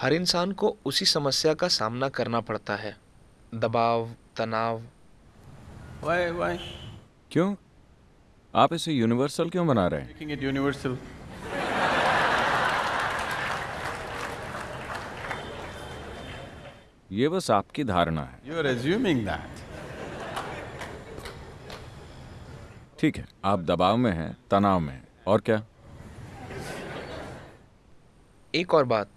हर इंसान को उसी समस्या का सामना करना पड़ता है। दबाव तनाव। Why, why? क्यों? आप इसे यूनिवर्सल क्यों बना रहे हैं? Making it universal. ये बस आपकी धारणा है। You are assuming that. ठीक है आप दबाव में हैं तनाव में हैं। और क्या? एक और बात।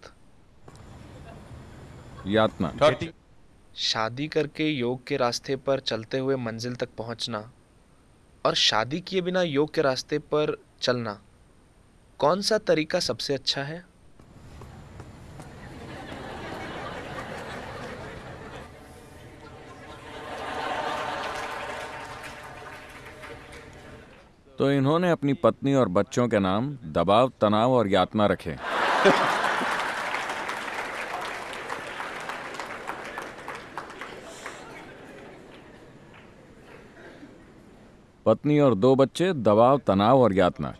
यातना। शादी करके योग के रास्ते पर चलते हुए मंजिल तक पहुँचना और शादी किए बिना योग के रास्ते पर चलना कौन सा तरीका सबसे अच्छा है? तो इन्होंने अपनी पत्नी और बच्चों के नाम दबाव तनाव और यातना रखे। पत्नी और दो बच्चे दबाव तनाव और यातना।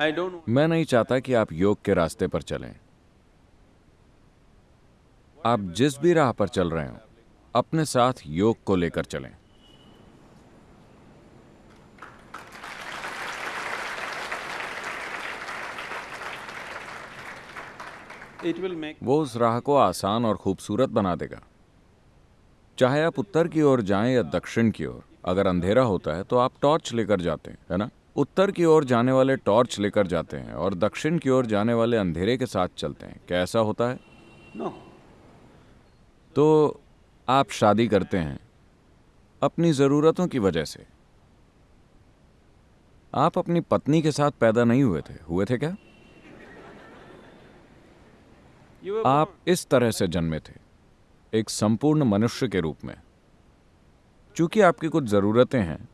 don't. मैं नहीं चाहता कि आप योग के रास्ते पर चलें। आप जिस भी राह पर चल रहे हो अपने साथ योग को लेकर चलें। वो उस राह को आसान और खूबसूरत बना देगा। चाहे आप उत्तर की ओर जाएँ या दक्षिण की ओर अगर अंधेरा होता है तो आप टॉर्च लेकर जाते हैं है ना? उत्तर की ओर जाने वाले टॉर्च लेकर जाते हैं और दक्षिण की ओर जाने वाले अंधेरे के साथ चलते हैं। क्या ऐसा होता है? No. तो आप शादी करते हैं अपनी ज़रूरतों की वजह से। आप अपनी पत्नी के साथ पैदा नहीं हुए थे हुए थे क्या? आप इस तरह से जन्मे थे। एक संपूर्ण मनुष्य के रूप में। चूँकि आपकी कुछ ज़रूरतें हैं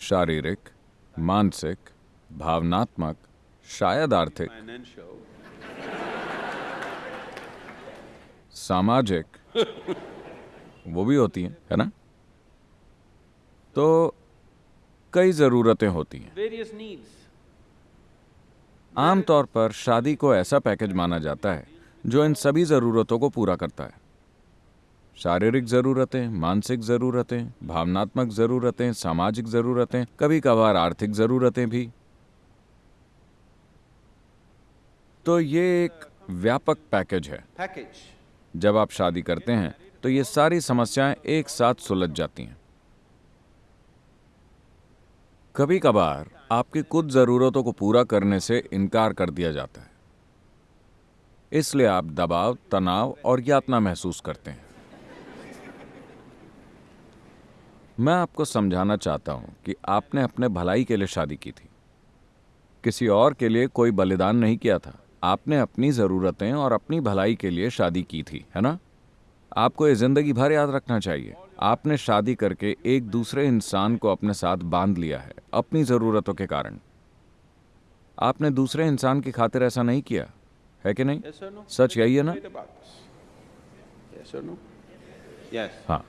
शारीरिक मानसिक भावनात्मक शायद आर्थिक सामाजिक वो भी होती हैं है ना? तो कई ज़रूरतें होती हैं. आमतौर पर शादी को ऐसा पैकेज माना जाता है जो इन सभी ज़रूरतों को पूरा करता है। शारीरिक ज़रूरतें मानसिक ज़रूरतें भावनात्मक ज़रूरतें सामाजिक ज़रूरतें कभी कभार आर्थिक ज़रूरतें भी। तो ये एक व्यापक पैकेज है। Package. जब आप शादी करते हैं तो ये सारी समस्याएँ एक साथ सुलझ जाती हैं। कभी कभार आपकी कुछ ज़रूरतों को पूरा करने से इनकार कर दिया जाता है। इसलिए आप दबाव तनाव और यातना महसूस करते हैं। मैं आपको समझाना चाहता हूँ कि आपने अपने भलाई के लिए शादी की थी। किसी और के लिए कोई बलिदान नहीं किया था। आपने अपनी ज़रूरतें और अपनी भलाई के लिए शादी की थी है ना? आपको ये ज़िंदगी भर याद रखना चाहिए। आपने शादी करके एक दूसरे इंसान को अपने साथ बाँध लिया है अपनी ज़रूरतों के कारण। आपने दूसरे इंसान की खातिर ऐसा नहीं किया है कि नहीं? Yes no? सच यही है ना no? Yes. हाँ।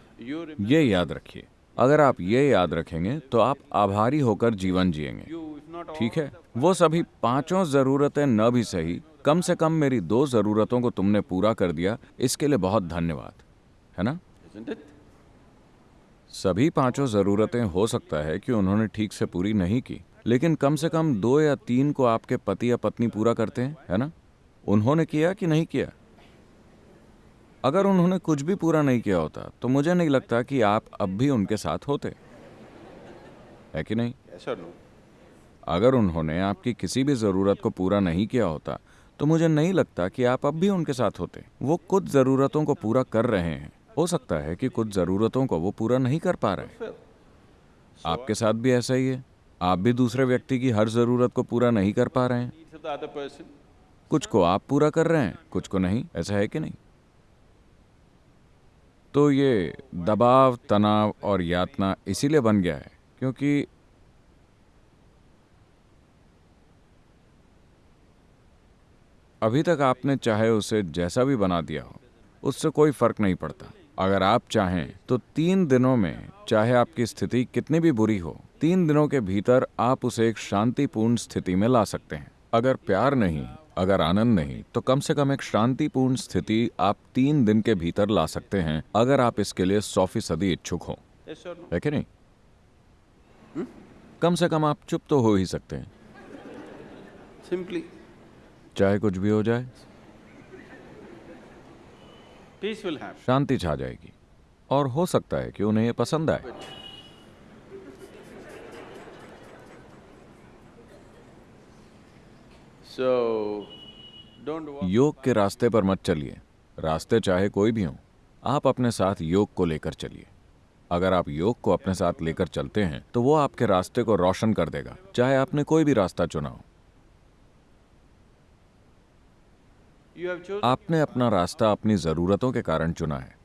ये याद रखिए। अगर आप ये याद रखेंगे तो आप आभारी होकर जीवन जिएँगे. ठीक है? वो सभी पाँचों जरूरतें न भी सही कम से कम मेरी दो जरूरतों को तुमने पूरा कर दिया इसके लिए बहुत धन्यवाद। है ना? सभी पाँचों जरूरतें हो सकता है कि उन्होंने ठीक से पूरी नहीं की लेकिन कम से कम दो या तीन को आपके पति या पत्नी पूरा करते हैं है ना? उन्होंने किया कि नहीं किया? अगर उन्होंने कुछ भी पूरा नहीं किया होता तो मुझे नहीं लगता कि आप अब भी उनके साथ होते। है कि नहीं? Yes or no? अगर उन्होंने आपकी किसी भी ज़रूरत को पूरा नहीं किया होता तो मुझे नहीं लगता कि आप अब भी उनके साथ होते। वो कुछ ज़रूरतों को पूरा कर रहे हैं। हो सकता है कि कुछ ज़रूरतों को वो पूरा नहीं कर पा रहे आपके साथ भी ऐसा ही है। आप भी दूसरे व्यक्ति की हर ज़रूरत को पूरा नहीं कर पा रहे हैं. कुछ को आप पूरा कर रहे हैं कुछ को नहीं। ऐसा है कि नहीं? तो ये दबाव, तनाव और यातना इसीलिए बन गया है क्योंकि अभी तक आपने चाहे उसे जैसा भी बना दिया हो, उससे कोई फ़र्क नहीं पड़ता। अगर आप चाहें तो तीन दिनों में, चाहे आपकी स्थिति कितनी भी बुरी हो, तीन दिनों के भीतर आप उसे एक शांतिपूर्ण स्थिति में ला सकते हैं। अगर प्यार नहीं अगर आनंद नहीं तो कम से कम एक शांतिपूर्ण स्थिति आप तीन दिन के भीतर ला सकते हैं अगर आप इसके लिए सौ फ़ीसदी इच्छुक हो? है कि नहीं? कम से कम आप चुप तो हो ही सकते हैं। Simply, चाहे कुछ भी हो जाए. शांति छा जाएगी। और हो सकता है कि उन्हें यह पसंद आए। योग के रास्ते पर मत चलिए। रास्ते चाहे कोई भी हो आप अपने साथ योग को लेकर चलिए। अगर आप योग को अपने साथ लेकर चलते हैं तो वो आपके रास्ते को रोशन कर देगा चाहे आपने कोई भी रास्ता चुना हो. आपने अपना रास्ता अपनी ज़रूरतों के कारण चुना है।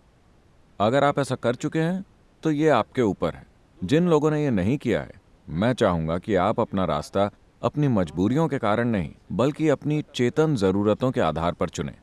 अगर आप ऐसा कर चुके हैं तो ये आपके ऊपर है। जिन लोगों ने ये नहीं किया है मैं चाहूँगा कि आप अपना रास्ता अपनी मजबूरियों के कारण नहीं, बल्कि अपनी चेतन ज़रूरतों के आधार पर चुनें।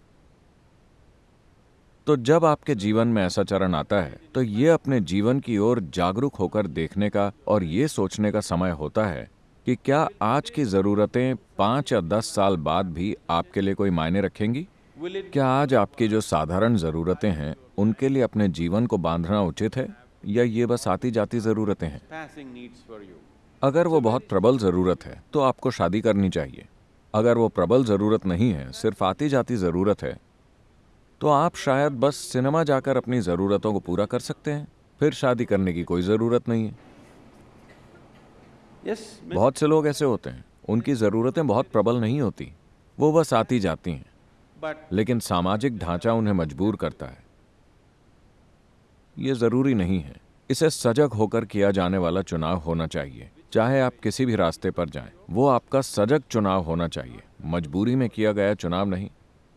तो जब आपके जीवन में ऐसा चरण आता है तो ये अपने जीवन की ओर जागरूक होकर देखने का और ये सोचने का समय होता है कि क्या आज की ज़रूरतें पाँच या दस साल बाद भी आपके लिए कोई मायने रखेंगी? क्या आज आपकी जो साधारण ज़रूरतें हैं, उनके लिए अपने जीवन को बांधना उचित है, या ये बस आती जाती ज़रूरतें हैं? अगर वो बहुत प्रबल ज़रूरत है तो आपको शादी करनी चाहिए। अगर वो प्रबल ज़रूरत नहीं है सिर्फ़ आती जाती ज़रूरत है तो आप शायद बस सिनेमा जाकर अपनी ज़रूरतों को पूरा कर सकते हैं। फिर शादी करने की कोई ज़रूरत नहीं है। Yes, बहुत से लोग ऐसे होते हैं। उनकी ज़रूरतें बहुत प्रबल नहीं होती। वो बस आती जाती हैं लेकिन सामाजिक ढांचा उन्हें मजबूर करता है। ये ज़रूरी नहीं है। इसे सजग होकर किया जाने वाला चुनाव होना चाहिए। चाहे आप किसी भी रास्ते पर जाएँ वो आपका सजग चुनाव होना चाहिए। मजबूरी में किया गया चुनाव नहीं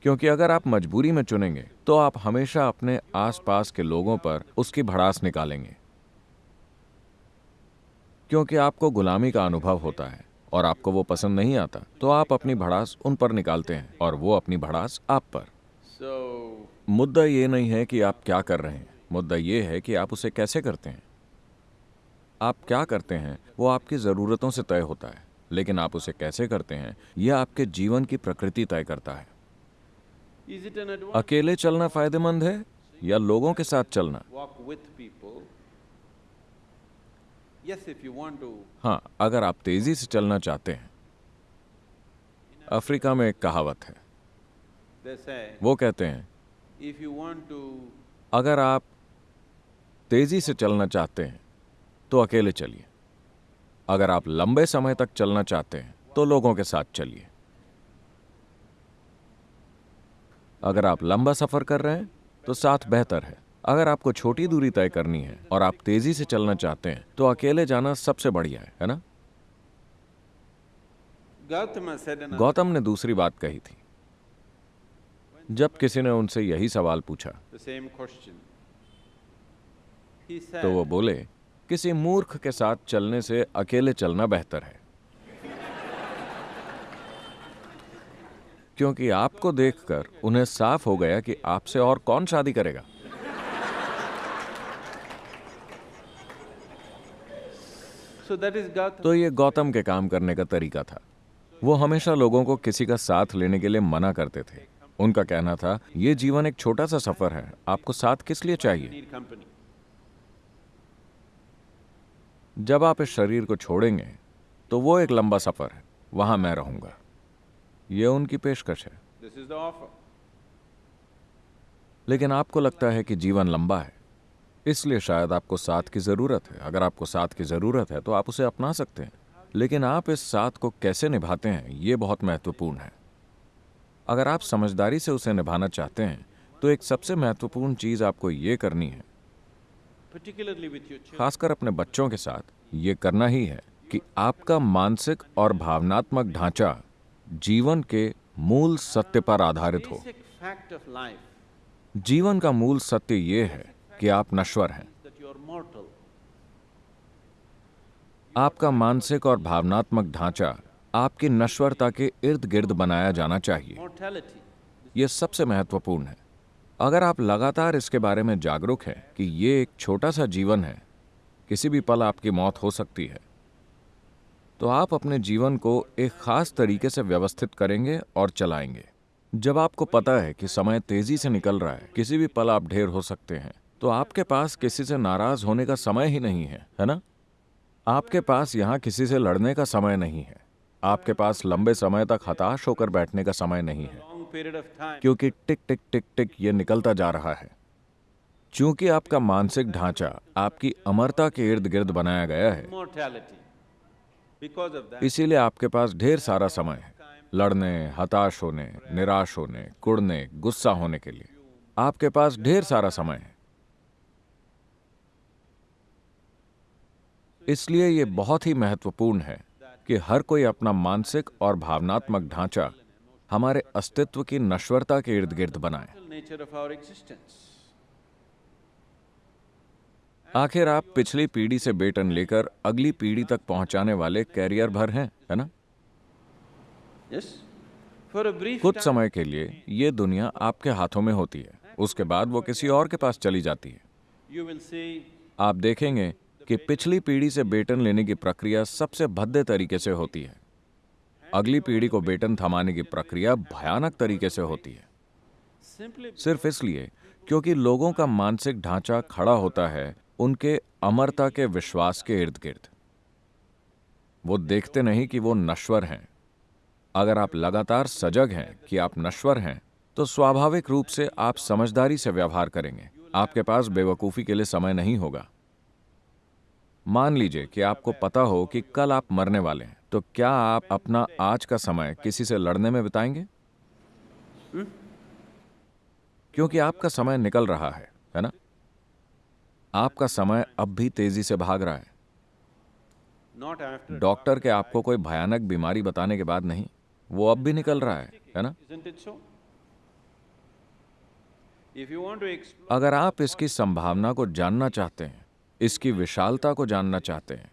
क्योंकि अगर आप मजबूरी में चुनेंगे तो आप हमेशा अपने आसपास के लोगों पर उसकी भड़ास निकालेंगे। क्योंकि आपको गुलामी का अनुभव होता है और आपको वो पसंद नहीं आता तो आप अपनी भड़ास उन पर निकालते हैं और वो अपनी भड़ास आप पर। So मुद्दा ये नहीं है कि आप क्या कर रहे हैं मुद्दा ये है कि आप उसे कैसे करते हैं। आप क्या करते हैं वो आपकी ज़रूरतों से तय होता है लेकिन आप उसे कैसे करते हैं यह आपके जीवन की प्रकृति तय करता है? अकेले चलना फ़ायदेमंद है या लोगों के साथ चलना. हाँ अगर आप तेज़ी से चलना चाहते हैं। अफ्रीका में एक कहावत है। वो कहते हैं अगर आप तेज़ी से चलना चाहते हैं तो अकेले चलिए। अगर आप लंबे समय तक चलना चाहते हैं तो लोगों के साथ चलिए। अगर आप लंबा सफ़र कर रहे हैं तो साथ बेहतर है। अगर आपको छोटी दूरी तय करनी है और आप तेज़ी से चलना चाहते हैं तो अकेले जाना सबसे बढ़िया है है ना? गौतम ने दूसरी बात कही थी। जब किसी ने उनसे यही सवाल पूछा तो वो बोले किसी मूर्ख के साथ चलने से अकेले चलना बेहतर है। क्योंकि आपको देखकर उन्हें साफ़ हो गया कि आपसे और कौन शादी करेगा. तो ये गौतम के काम करने का तरीका था। वो हमेशा लोगों को किसी का साथ लेने के लिए मना करते थे। उनका कहना था ये जीवन एक छोटा सा सफ़र है। आपको साथ किस लिए चाहिए? जब आप इस शरीर को छोड़ेंगे तो वो एक लंबा सफ़र है। वहाँ मैं रहूँगा। ये उनकी पेशकश है. लेकिन आपको लगता है कि जीवन लंबा है। इसलिए शायद आपको साथ की ज़रूरत है। अगर आपको साथ की ज़रूरत है तो आप उसे अपना सकते हैं। लेकिन आप इस साथ को कैसे निभाते हैं ये बहुत महत्वपूर्ण है। अगर आप समझदारी से उसे निभाना चाहते हैं तो एक सबसे महत्वपूर्ण चीज़ आपको ये करनी है खासकर अपने बच्चों के साथ ये करना ही है कि आपका मानसिक और भावनात्मक ढांचा जीवन के मूल सत्य पर आधारित हो। जीवन का मूल सत्य ये है कि आप नश्वर हैं. आपका मानसिक और भावनात्मक ढांचा आपकी नश्वरता के इर्द गिर्द बनाया जाना चाहिए। यह सबसे महत्वपूर्ण है। अगर आप लगातार इसके बारे में जागरूक हैं कि ये एक छोटा सा जीवन है, किसी भी पल आपकी मौत हो सकती है तो आप अपने जीवन को एक खास तरीके से व्यवस्थित करेंगे और चलाएँगे। जब आपको पता है कि समय तेज़ी से निकल रहा है, किसी भी पल आप ढेर हो सकते हैं तो आपके पास किसी से नाराज़ होने का समय ही नहीं है है ना? आपके पास यहाँ किसी से लड़ने का समय नहीं है। आपके पास लंबे समय तक हताश होकर बैठने का समय नहीं है। क्योंकि टिक टिक टिक टिक ये निकलता जा रहा है। चूँकि आपका मानसिक ढांचा आपकी अमरता के इर्द गिर्द बनाया गया है इसीलिए आपके पास ढेर सारा समय है। लड़ने हताश होने निराश होने कुड़ने गुस्सा होने के लिए आपके पास ढेर सारा समय है। इसलिए ये बहुत ही महत्वपूर्ण है कि हर कोई अपना मानसिक और भावनात्मक ढांचा हमारे अस्तित्व की नश्वरता के इर्द गिर्द बनाए। आखिर आप पिछली पीढ़ी से बेटन लेकर अगली पीढ़ी तक पहुँचाने वाले कैरियर भर हैं है ना? Yes? कुछ समय के लिए ये दुनिया आपके हाथों में होती है। उसके बाद वो किसी और के पास चली जाती है। आप देखेंगे कि पिछली पीढ़ी से बेटन लेने की प्रक्रिया सबसे भद्दे तरीके से होती है। अगली पीढ़ी को बेटन थमाने की प्रक्रिया भयानक तरीके से होती है। सिर्फ़ इसलिए क्योंकि लोगों का मानसिक ढांचा खड़ा होता है, उनके अमरता के विश्वास के इर्द गिर्द वो देखते नहीं कि वो नश्वर हैं। अगर आप लगातार सजग हैं कि आप नश्वर हैं तो स्वाभाविक रूप से आप समझदारी से व्यवहार करेंगे। आपके पास बेवकूफ़ी के लिए समय नहीं होगा। मान लीजिए कि आपको पता हो कि कल आप मरने वाले हैं। तो क्या आप अपना आज का समय किसी से लड़ने में बिताएँगे? क्योंकि आपका समय निकल रहा है है ना? आपका समय अब भी तेज़ी से भाग रहा है। डॉक्टर के आपको कोई भयानक बीमारी बताने के बाद नहीं वो अब भी निकल रहा है है ना? अगर आप इसकी संभावना को जानना चाहते हैं इसकी विशालता को जानना चाहते हैं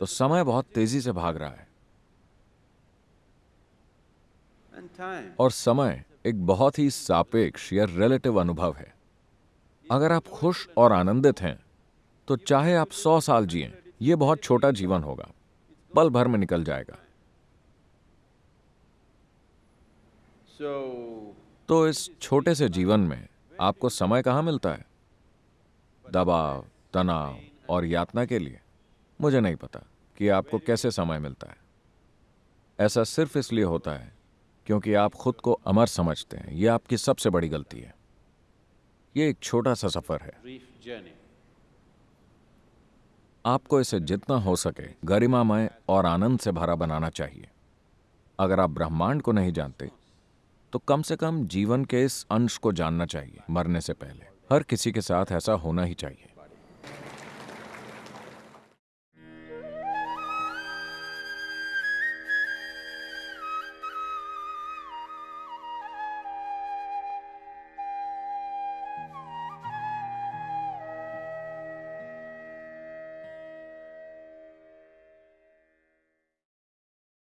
तो समय बहुत तेज़ी से भाग रहा है। और समय एक बहुत ही सापेक्ष या रिलेटिव अनुभव है। अगर आप खुश और आनंदित हैं तो चाहे आप सौ साल जिए ये बहुत छोटा जीवन होगा। पल भर में निकल जाएगा। तो इस छोटे से जीवन में आपको समय कहाँ मिलता है? दबाव तनाव और यातना के लिए। मुझे नहीं पता कि आपको कैसे समय मिलता है। ऐसा सिर्फ़ इसलिए होता है क्योंकि आप खुद को अमर समझते हैं। यह आपकी सबसे बड़ी गलती है। ये एक छोटा सा सफ़र है। आपको इसे जितना हो सके गरिमामय और आनंद से भरा बनाना चाहिए। अगर आप ब्रह्मांड को नहीं जानते तो कम से कम जीवन के इस अंश को जानना चाहिए मरने से पहले। हर किसी के साथ ऐसा होना ही चाहिए।